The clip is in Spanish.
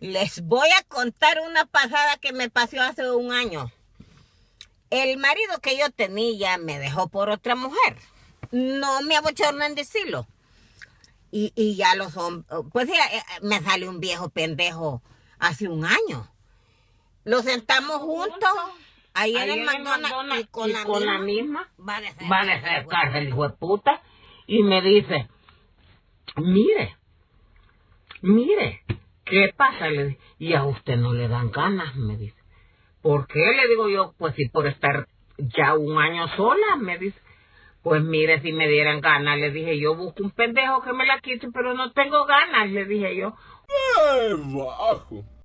Les voy a contar una pasada que me pasó hace un año. El marido que yo tenía me dejó por otra mujer. No me abochorno en decirlo. Y, y ya los hombres, pues ya eh, me sale un viejo pendejo hace un año. Lo sentamos juntos ahí, en el McDonald's y con, la, con misma, la misma va a dejar va a acercarse el hijo de puta y me dice, mire, mire, ¿qué pasa? Le di- y a usted no le dan ganas, me dice. ¿Por qué? Le digo yo, pues si por estar ya un año sola, me dice. Pues mire, si me dieran ganas, le dije yo, busco un pendejo que me la quite, pero no tengo ganas, le dije yo. ¡Qué bajo!